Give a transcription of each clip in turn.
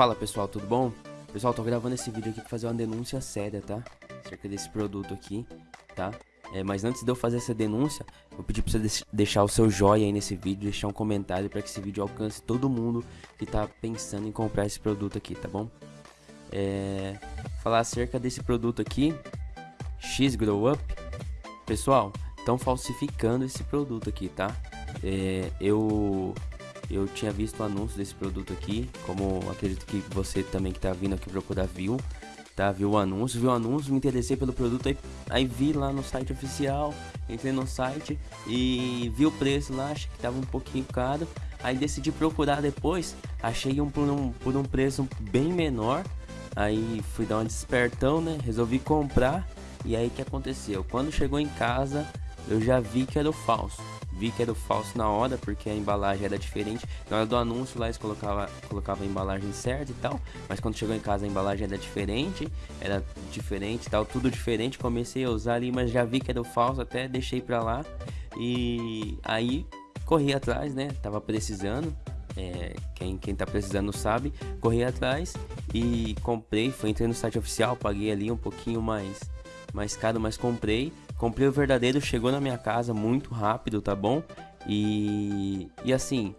Fala pessoal, tudo bom? Pessoal, tô gravando esse vídeo aqui pra fazer uma denúncia séria, tá? Acerca desse produto aqui, tá? É, mas antes de eu fazer essa denúncia, eu pedi pra você deixar o seu joinha aí nesse vídeo, deixar um comentário para que esse vídeo alcance todo mundo que tá pensando em comprar esse produto aqui, tá bom? É, falar acerca desse produto aqui, X Grow Up. Pessoal, estão falsificando esse produto aqui, tá? É, eu eu tinha visto o anúncio desse produto aqui, como acredito que você também que tá vindo aqui procurar viu, tá? Viu o anúncio, viu o anúncio, me interessei pelo produto, aí, aí vi lá no site oficial, entrei no site e vi o preço lá, achei que tava um pouquinho caro, aí decidi procurar depois, achei um por um, por um preço bem menor, aí fui dar um despertão, né? Resolvi comprar e aí que aconteceu? Quando chegou em casa, eu já vi que era o falso vi que era o falso na hora, porque a embalagem era diferente. Na hora do anúncio lá eles colocavam colocava a embalagem certa e tal, mas quando chegou em casa a embalagem era diferente, era diferente tal, tudo diferente. Comecei a usar ali, mas já vi que era o falso, até deixei pra lá. E aí corri atrás, né? Tava precisando. É, quem, quem tá precisando sabe, corri atrás e comprei, foi entrei no site oficial, paguei ali um pouquinho mais mais caro, mas comprei. Comprei o verdadeiro, chegou na minha casa muito rápido, tá bom? E, e assim,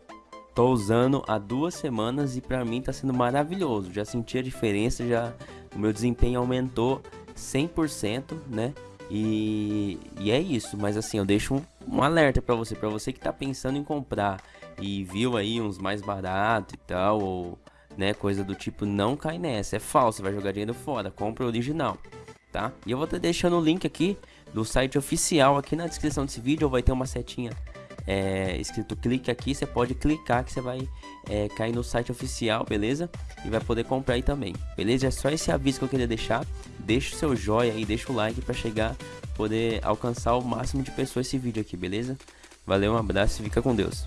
tô usando há duas semanas e pra mim tá sendo maravilhoso. Já senti a diferença, já o meu desempenho aumentou 100%, né? E, e é isso, mas assim, eu deixo um, um alerta para você, para você que tá pensando em comprar e viu aí uns mais baratos e tal, ou né, coisa do tipo, não cai nessa, é falso, vai jogar dinheiro fora, compra o original tá? E eu vou estar deixando o link aqui do site oficial aqui na descrição desse vídeo, vai ter uma setinha é, escrito clique aqui, você pode clicar que você vai é, cair no site oficial, beleza? E vai poder comprar aí também, beleza? É só esse aviso que eu queria deixar, deixa o seu joinha aí, deixa o like para chegar, poder alcançar o máximo de pessoas esse vídeo aqui, beleza? Valeu, um abraço e fica com Deus.